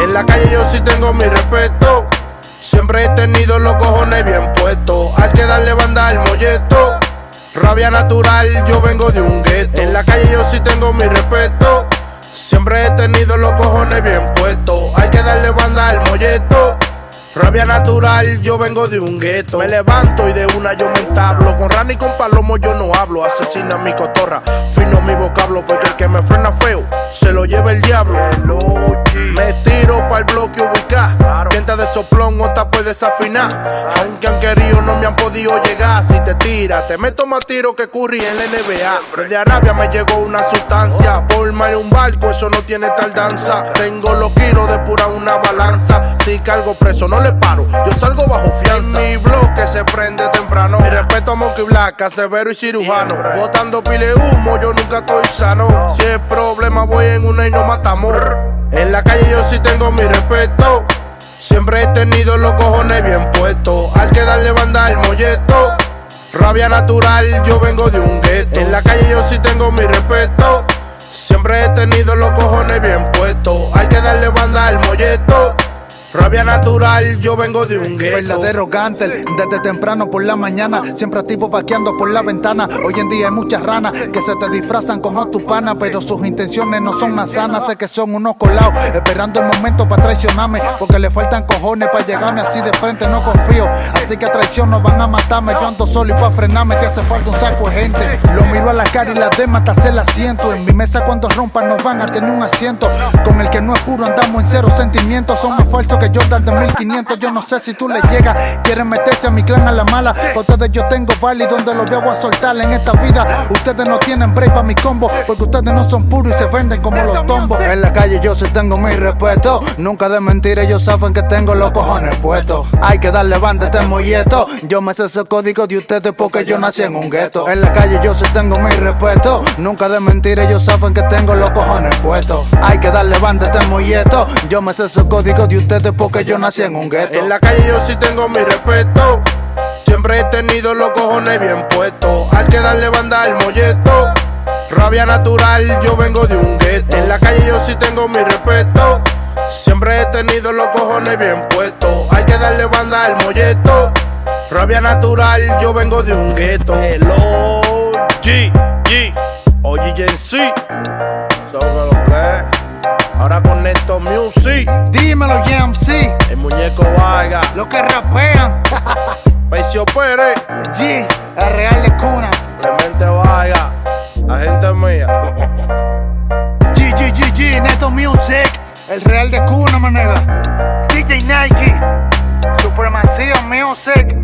En la calle yo sí tengo mi respeto. Siempre he tenido los cojones bien puestos. Hay que darle banda al molleto. Rabia natural, yo vengo de un gueto. En la calle yo sí tengo mi respeto. Siempre he tenido los cojones bien puestos. Hay que darle banda al molleto. Rabia natural, yo vengo de un gueto. Me levanto y de una yo me entablo. Con rana y con palomo yo no hablo. Asesina mi cotorra, fino mi vocablo. Porque el que me frena feo, se lo lleva el diablo. Desafinar. Aunque han querido, no me han podido llegar. Si te tira, te meto más tiro que Curry en la NBA. Desde Arabia me llegó una sustancia. Forma en un barco, eso no tiene tardanza. Tengo los kilos de pura una balanza. Si cargo preso, no le paro. Yo salgo bajo fianza. Mi bloque se prende temprano. Mi respeto a Monkey Black, severo y cirujano. Botando pile humo, yo nunca estoy sano. Si es problema, voy en una y no matamos. En la calle yo sí tengo mi respeto. Siempre he tenido los cojones bien puestos. Hay que darle banda al molleto. Rabia natural, yo vengo de un gueto. En la calle yo sí tengo mi respeto. Siempre he tenido los cojones bien puestos. Hay que darle banda al molleto. Rabia natural, yo vengo de un gueto. Verdadero gántel, desde temprano por la mañana, siempre activo vaqueando por la ventana. Hoy en día hay muchas ranas que se te disfrazan como tu pana, pero sus intenciones no son más sanas. Sé que son unos colados, esperando el momento para traicionarme, porque le faltan cojones para llegarme así de frente. No confío, así que a traición no van a matarme. Yo ando solo y para frenarme te hace falta un saco de gente. Lo miro a la cara y la demás te hace el asiento. En mi mesa cuando rompan nos van a tener un asiento. Con el que no es puro andamos en cero sentimientos, son más que Jordan de 1500. Yo no sé si tú le llegas. Quieren meterse a mi clan a la mala. Ustedes yo tengo y donde los voy a soltar en esta vida. Ustedes no tienen break para mi combo. Porque ustedes no son puros y se venden como los tombos. En la calle yo sí tengo mi respeto. Nunca de mentir, ellos saben que tengo los cojones puestos. Hay que darle banda a este molleto. Yo me sé ese código de ustedes porque yo nací en un gueto. En la calle yo sí tengo mi respeto. Nunca de mentir, ellos saben que tengo los cojones puestos. Hay que darle banda a este molleto. Yo me sé ese código de ustedes porque yo nací en un gueto. En la calle yo sí tengo mi respeto. Siempre he tenido los cojones bien puestos. Hay que darle banda al molleto. Rabia natural, yo vengo de un gueto. En la calle yo sí tengo mi respeto. Siempre he tenido los cojones bien puestos. Hay que darle banda al molleto. Rabia natural, yo vengo de un gueto. Hello, G, G, oye, sí. Ahora con esto music. Dímelo, MC. El muñeco Vargas. Los que rapean. Pecio Pérez. G, el real de cuna. Clemente Vargas. Agente mía. G, G, G, G, Neto Music. El real de cuna, manega. DJ Nike. Supremacía Music.